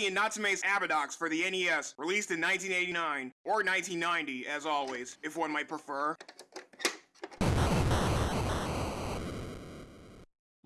Bradley and Natsume's Abadox for the NES, released in 1989, or 1990, as always, if one might prefer.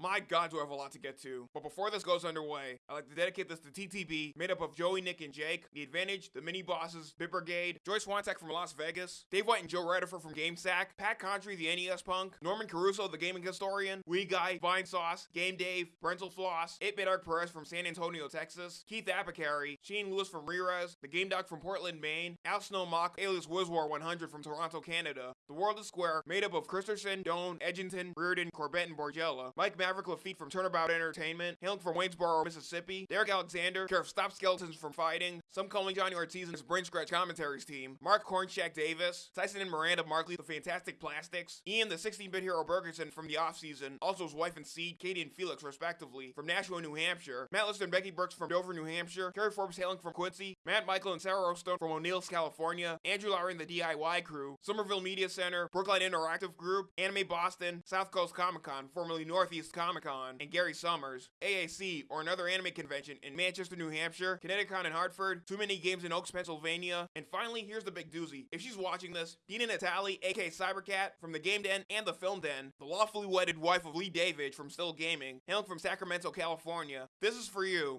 My god, do I have a lot to get to. But before this goes underway, I'd like to dedicate this to TTB, made up of Joey, Nick, and Jake, The Advantage, The Mini Bosses, Bit Brigade, Joyce Swantek from Las Vegas, Dave White and Joe Redifer from GameSack, Pat Contri, the NES Punk, Norman Caruso, the Gaming Historian, Wee Guy, Vine Sauce, Game Dave, Brentalfloss, 8-Bit Art Perez from San Antonio, Texas, Keith Apicary, Shane Lewis from Rerez, The Game Doc from Portland, Maine, Al Snow Mock, alias Wizwar 100 from Toronto, Canada, The World is Square, made up of Christensen, Doan, Edgington, Reardon, Corbett, and Borgella, Mike Maverick Lafitte from Turnabout Entertainment, hailing from Waynesboro, Mississippi, Derek Alexander, care of Stop Skeletons from Fighting, some calling Johnny Ortiz and his Brain Scratch commentaries team, Mark Cornshack Davis, Tyson and Miranda Markley, the Fantastic Plastics, Ian the 16-bit hero Bergerson from the off-season, also his wife and seed, Katie and Felix respectively, from Nashua, New Hampshire, Matt Lister and Becky Brooks from Dover, New Hampshire, Kerry Forbes hailing from Quincy, Matt Michael and Sarah Rostone from O'Neill's, California, Andrew Lowry and the DIY crew, Somerville Media Center, Brookline Interactive Group, Anime Boston, South Coast Comic Con, formerly Northeast Comic Con, and Gary Summers, AAC, or another anime convention in Manchester, New Hampshire, ConnectiCon in Hartford, Too Many Games in Oaks, Pennsylvania, and finally, here's the big doozy. If she's watching this, Dina Natali, aka Cybercat, from the Game Den and the Film Den, the lawfully wedded wife of Lee David from Still Gaming, hailing from Sacramento, California, this is for you.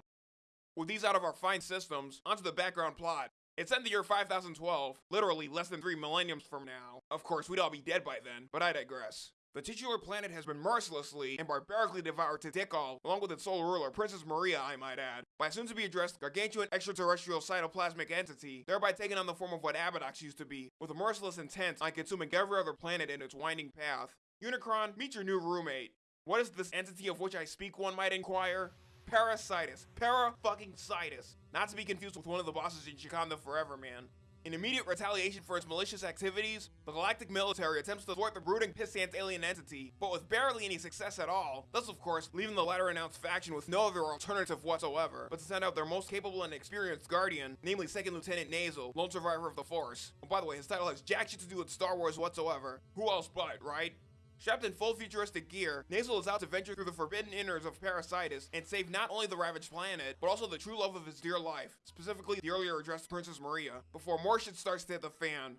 With these out of our fine systems, onto the background plot. It's in the year 5012, literally less than three millenniums from now. Of course, we'd all be dead by then, but I digress. The titular planet has been mercilessly and barbarically devoured to Tikal, along with its sole ruler, Princess Maria, I might add, by a soon-to-be-addressed gargantuan extraterrestrial cytoplasmic entity, thereby taking on the form of what Abadox used to be, with a merciless intent on consuming every other planet in its winding path. Unicron, meet your new roommate. What is this entity of which I speak, one might inquire? Parasitus. Para-fucking-situs. Not to be confused with one of the bosses in Shikanda Forever, man. In immediate retaliation for its malicious activities, the galactic military attempts to thwart the brooding Pissant alien entity, but with barely any success at all, thus of course, leaving the latter announced faction with no other alternative whatsoever, but to send out their most capable and experienced guardian, namely 2nd Lieutenant Nazal, lone survivor of the Force. And by the way, his title has jack shit to do with Star Wars whatsoever. Who else but, right? Strapped in full futuristic gear, Nazal is out to venture through the forbidden innards of Parasitus and save not only the ravaged planet, but also the true love of his dear life, specifically the earlier addressed Princess Maria, before more shit starts to hit the fan.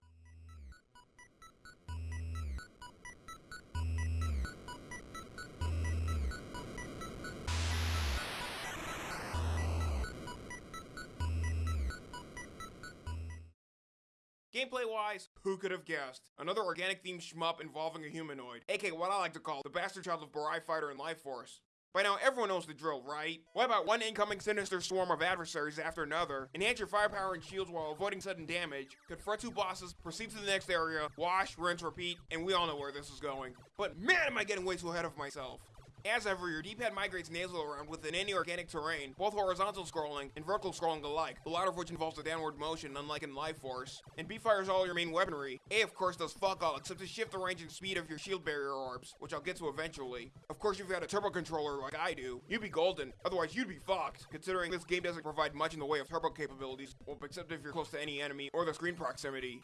Gameplay wise, who could have guessed? Another organic themed shmup involving a humanoid, aka what I like to call the bastard child of Burai Fighter and Life Force. By now, everyone knows the drill, right? What about one incoming sinister swarm of adversaries after another, enhance your firepower and shields while avoiding sudden damage, confront two bosses, proceed to the next area, wash, rinse, repeat, and we all know where this is going. But man am I getting way too ahead of myself. As ever, your D-pad migrates Nazal around within any organic terrain, both horizontal scrolling and vertical scrolling alike, the latter of which involves a downward motion, unlike in Life Force. And B fires all your main weaponry. A, of course, does fuck all, except to shift the range and speed of your shield barrier orbs, which I'll get to eventually. Of course, if you had a turbo controller like I do, you'd be golden. Otherwise, you'd be fucked, considering this game doesn't provide much in the way of turbo capabilities, well, except if you're close to any enemy or the screen proximity.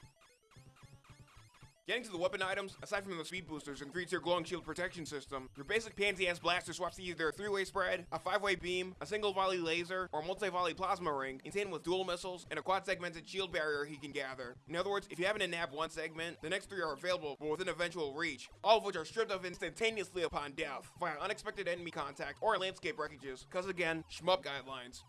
Getting to the weapon items, aside from the speed boosters and 3-tier glowing shield protection system, your basic pansy-ass blaster swaps to either a 3-way spread, a 5-way beam, a single volley laser, or multi-volley plasma ring, contained with dual missiles and a quad-segmented shield barrier he can gather. In other words, if you happen to nab one segment, the next three are available but within eventual reach, all of which are stripped of instantaneously upon death, via unexpected enemy contact or landscape wreckages, cause again, shmup guidelines.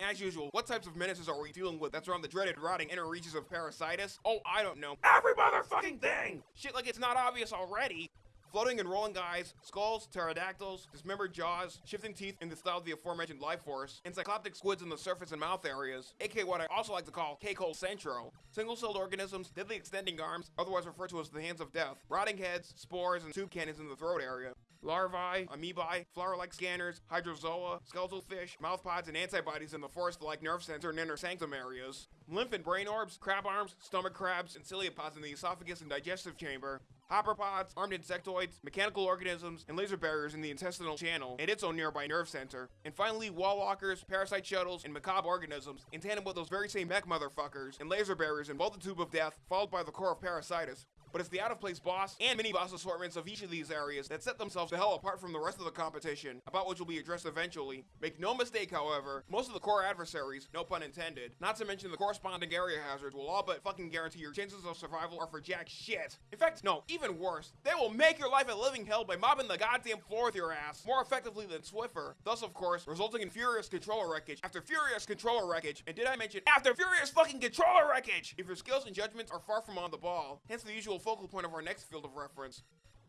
As usual, what types of menaces are we dealing with that's around the dreaded rotting inner reaches of Parasitus? Oh, I don't know. Every motherfucking thing! Shit like it's not obvious already! Floating and rolling guys, skulls, pterodactyls, dismembered jaws, shifting teeth in the style of the aforementioned life force, encycloptic squids in the surface and mouth areas, aka what I also like to call K-Hole Centro, single-celled organisms, deadly extending arms, otherwise referred to as the hands of death, rotting heads, spores, and tube cannons in the throat area, larvae, amoebae, flower-like scanners, hydrozoa, skeletal fish, mouthpods, and antibodies in the forest-like nerve center and inner sanctum areas, lymph and brain orbs, crab arms, stomach crabs, and ciliopods in the esophagus and digestive chamber, hopperpods, armed insectoids, mechanical organisms, and laser barriers in the intestinal channel and its own nearby nerve center. And finally, wall walkers, parasite shuttles, and macabre organisms, in tandem with those very same mech motherfuckers, and laser barriers in both the tube of death, followed by the core of parasitus. But it's the out of place boss and mini boss assortments of each of these areas that set themselves the hell apart from the rest of the competition, about which will be addressed eventually. Make no mistake, however, most of the core adversaries, no pun intended, not to mention the corresponding area hazards, will all but fucking guarantee your chances of survival are for jack shit. In fact, no, even worse, they will make your life a living hell by mobbing the goddamn floor with your ass more effectively than Swiffer, thus, of course, resulting in furious controller wreckage after furious controller wreckage, and did I mention after furious fucking controller wreckage if your skills and judgments are far from on the ball, hence the usual focal point of our next field of reference.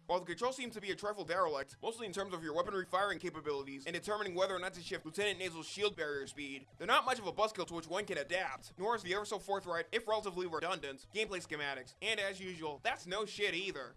While the controls seem to be a trifle derelict, mostly in terms of your weaponry firing capabilities and determining whether or not to shift Lieutenant Nazal's shield barrier speed, they're not much of a buzzkill to which one can adapt, nor is the ever so forthright, if relatively redundant, gameplay schematics. And as usual, that's no shit either.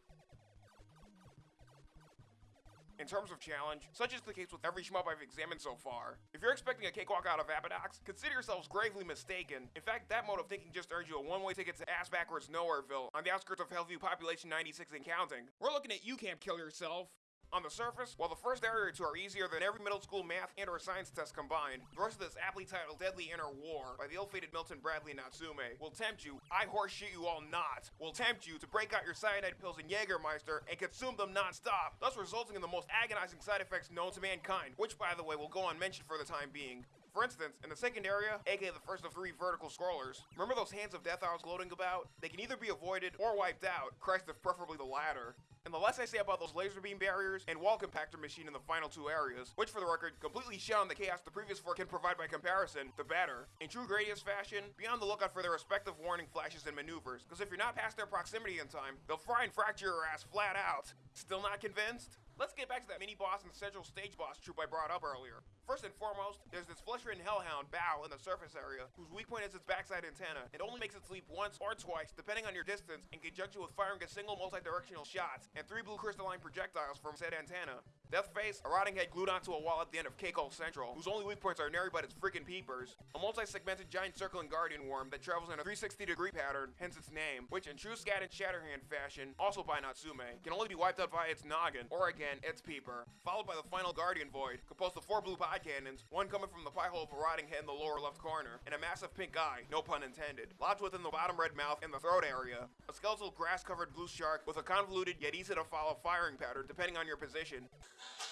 In terms of challenge, such is the case with every shmup I've examined so far. If you're expecting a cakewalk out of Abadox, consider yourselves gravely mistaken. In fact, that mode of thinking just earned you a one-way ticket to ass backwards Nowhereville, on the outskirts of Hellview population 96 and counting. We're looking at you can't kill yourself. On the surface, while the first area or two are easier than every middle school math and or science test combined, the rest of this aptly titled Deadly Inner War by the ill-fated Milton Bradley Natsume will tempt you, I horseshit you all not, will tempt you to break out your cyanide pills and Jägermeister and consume them non-stop, thus resulting in the most agonizing side effects known to mankind, which by the way will go unmentioned for the time being. For instance, in the second area, aka the first of three vertical scrollers, remember those hands of death I was gloating about? They can either be avoided or wiped out, Christ if preferably the latter. And the less I say about those laser beam barriers and wall compactor machine in the final two areas, which for the record completely shut on the chaos the previous four can provide by comparison, the better. In true Gradius fashion, be on the lookout for their respective warning flashes and maneuvers, because if you're not past their proximity in time, they'll fry and fracture your ass flat out. Still not convinced? Let's get back to that mini boss and central stage boss troop I brought up earlier. First and foremost, there's this flesh-ridden hellhound, Bao, in the surface area, whose weak point is its backside antenna. It only makes its leap once or twice, depending on your distance, in conjunction with firing a single multi-directional shot, and three blue crystalline projectiles from said antenna. Deathface, a rotting head glued onto a wall at the end of Keiko Central, whose only weak points are nary but its freaking peepers. A multi-segmented giant circling guardian worm that travels in a 360 degree pattern, hence its name, which in true Scat and Shatterhand fashion, also by Natsume, can only be wiped out via its noggin, or again, its peeper, followed by the final guardian void, composed of four blue pod cannons, one coming from the pie hole of a rotting head in the lower left corner, and a massive pink eye, no pun intended, lodged within the bottom red mouth and the throat area. A skeletal grass-covered blue shark with a convoluted yet easy to follow firing pattern depending on your position.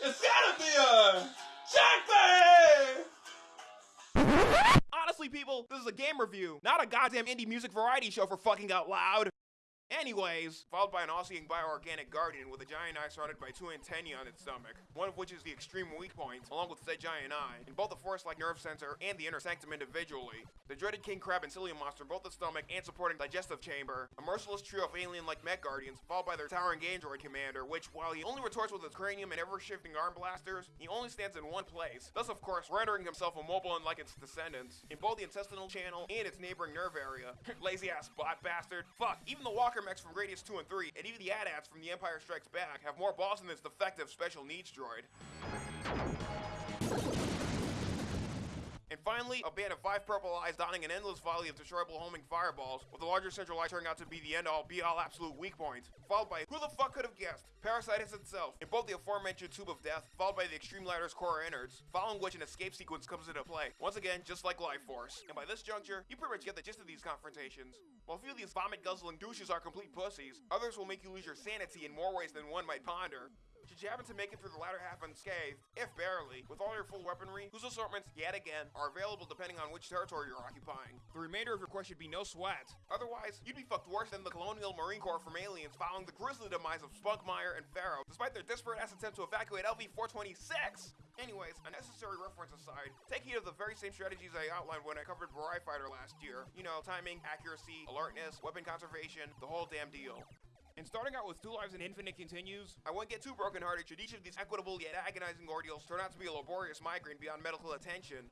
It's gotta be a checkmate! Honestly, people, this is a game review, not a goddamn indie music variety show for fucking out loud. Anyways, followed by an Aussie bioorganic guardian with a giant eye surrounded by two antennae on its stomach, one of which is the extreme weak point, along with said giant eye, in both the forest-like nerve center and the inner sanctum individually. The dreaded king crab and cilium monster both the stomach and supporting digestive chamber, a merciless trio of alien-like mech guardians, followed by their towering android commander, which, while he only retorts with his cranium and ever-shifting arm blasters, he only stands in one place, thus of course rendering himself immobile unlike its descendants, in both the intestinal channel and its neighboring nerve area. Lazy-ass bot bastard. Fuck, even the walker mechs from Gradius 2 and 3, and even the AT-ATs from The Empire Strikes Back have more balls than this defective special needs droid. Finally, a band of five purple eyes donning an endless volley of destroyable homing fireballs, with the larger central eye turning out to be the end-all, be-all absolute weak point. Followed by, who the fuck could have guessed, Parasitus itself, in both the aforementioned Tube of Death, followed by the Extreme Ladder's core innards, following which an escape sequence comes into play, once again, just like Life Force. And by this juncture, you pretty much get the gist of these confrontations. While a few of these vomit-guzzling douches are complete pussies, others will make you lose your sanity in more ways than one might ponder. Should you happen to make it through the latter half unscathed, if barely, with all your full weaponry, whose assortments, yet again, are available depending on which territory you're occupying. The remainder of your quest should be no sweat. Otherwise, you'd be fucked worse than the Colonial Marine Corps from Aliens following the grisly demise of Spunkmeyer and Ferro, despite their desperate ass attempt to evacuate LV-426! Anyways, unnecessary reference aside, take heed of the very same strategies I outlined when I covered Burai Fighter last year. You know, timing, accuracy, alertness, weapon conservation, the whole damn deal. And starting out with Two Lives and Infinite continues, I won't get too brokenhearted should each of these equitable yet agonizing ordeals turn out to be a laborious migraine beyond medical attention.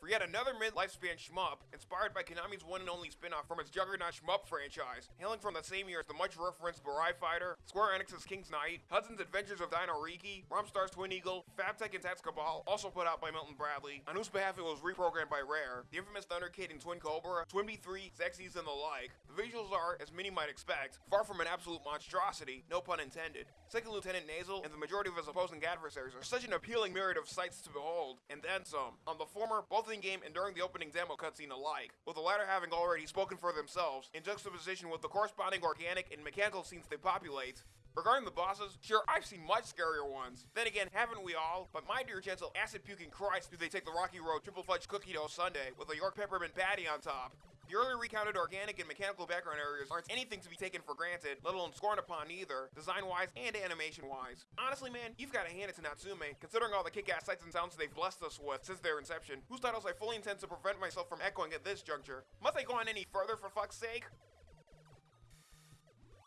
For yet another mid-lifespan shmup, inspired by Konami's one and only spin-off from its juggernaut shmup franchise, hailing from the same year as the much-referenced Burai Fighter, Square Enix's King's Knight, Hudson's Adventures of Dino Riki, Romstar's Twin Eagle, Fabtek and Tats Cabal, also put out by Milton Bradley, on whose behalf it was reprogrammed by Rare, the infamous Thunder Kid and Twin Cobra, TwinBee 3, Xexyz and the like. The visuals are, as many might expect, far from an absolute monstrosity, no pun intended. Second Lieutenant Nazal and the majority of his opposing adversaries are such an appealing myriad of sights to behold, and then some. On the former, both in game and during the opening demo cutscene alike, with the latter having already spoken for themselves in juxtaposition with the corresponding organic and mechanical scenes they populate. Regarding the bosses, sure, I've seen much scarier ones. Then again, haven't we all? But my dear gentle acid puking Christ, do they take the Rocky Road triple fudge cookie dough sundae with a York peppermint patty on top? The earlier recounted organic and mechanical background areas aren't anything to be taken for granted, let alone scorned upon either, design-wise and animation-wise. Honestly, man, you've got to hand it to Natsume, considering all the kick-ass sights and sounds they've blessed us with since their inception, whose titles I fully intend to prevent myself from echoing at this juncture. Must I go on any further for fuck's sake?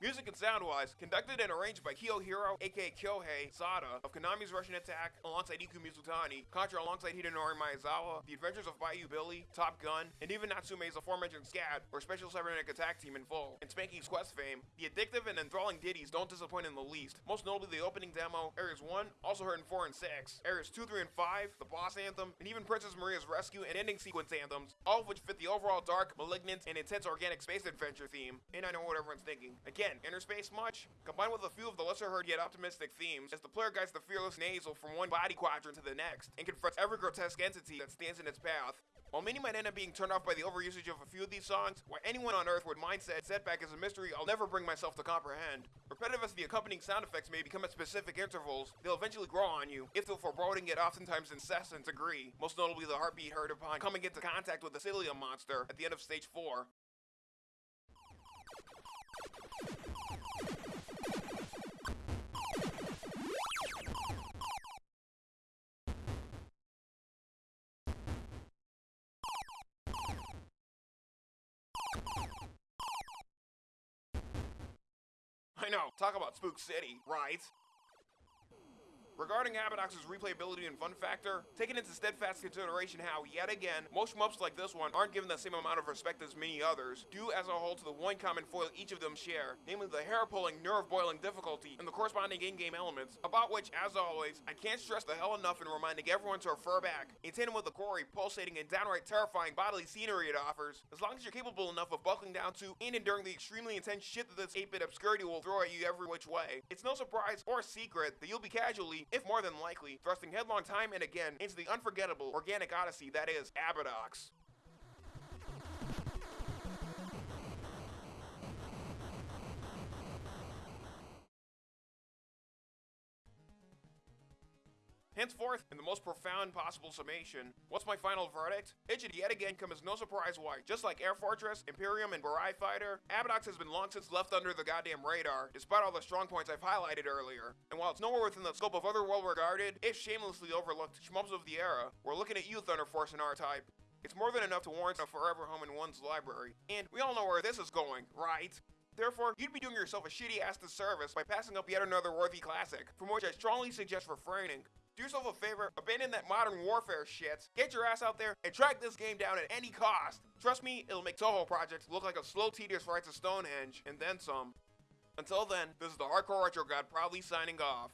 Music and sound-wise, conducted and arranged by Kiyohiro, aka Kyohei, Sada, of Konami's Rush'n Attack, alongside Iku Mizutani, Contra alongside Hidenori Maezawa, The Adventures of Bayou Billy, Top Gun, and even Natsume's aforementioned SCAT, or Special Cybernetic Attack Team in full. In Spanky's Quest fame, the addictive and enthralling ditties don't disappoint in the least, most notably the opening demo, Areas 1, also heard in 4 and 6, Areas 2, 3, and 5, the boss anthem, and even Princess Maria's rescue and ending sequence anthems, all of which fit the overall dark, malignant, and intense organic space adventure theme. And I know what everyone's thinking. Again, Again, inner space much? Combined with a few of the lesser heard yet optimistic themes, as the player guides the fearless Nazal from one body quadrant to the next, and confronts every grotesque entity that stands in its path. While many might end up being turned off by the overusage of a few of these songs, why anyone on Earth would mind mindset setback is a mystery I'll never bring myself to comprehend. Repetitive as the accompanying sound effects may become at specific intervals, they'll eventually grow on you, if a foreboding yet oftentimes incessant degree, most notably the heartbeat heard upon coming into contact with the Cillium monster at the end of stage 4. Know, talk about Spook City, right? Regarding Abadox's replayability and fun factor, taking into steadfast consideration how, yet again, most shmups like this one aren't given the same amount of respect as many others, due as a whole to the one common foil each of them share, namely the hair-pulling, nerve-boiling difficulty and the corresponding in-game elements, about which, as always, I can't stress the hell enough in reminding everyone to refer back, in tandem with the gory, pulsating, and downright terrifying bodily scenery it offers, as long as you're capable enough of buckling down to and enduring the extremely intense shit that this 8-bit obscurity will throw at you every which way. It's no surprise or secret that you'll be casually if more than likely, thrusting headlong time and again into the unforgettable organic odyssey that is Abadox. Henceforth, in the most profound possible summation, what's my final verdict? It should yet again come as no surprise why, just like Air Fortress, Imperium, and Burai Fighter, Abadox has been long since left under the goddamn radar, despite all the strong points I've highlighted earlier. And while it's nowhere within the scope of other well-regarded, if shamelessly overlooked, shmups of the era, we're looking at you, Thunder Force and R-Type. It's more than enough to warrant a forever home in one's library. And we all know where this is going, right? Therefore, you'd be doing yourself a shitty ass disservice by passing up yet another worthy classic, from which I strongly suggest refraining. Do yourself a favor, abandon that modern warfare shit, get your ass out there, and track this game down at any cost. Trust me, it'll make Touhou Project look like a slow, tedious ride to Stonehenge, and then some. Until then, this is the Hardcore Retro God proudly signing off.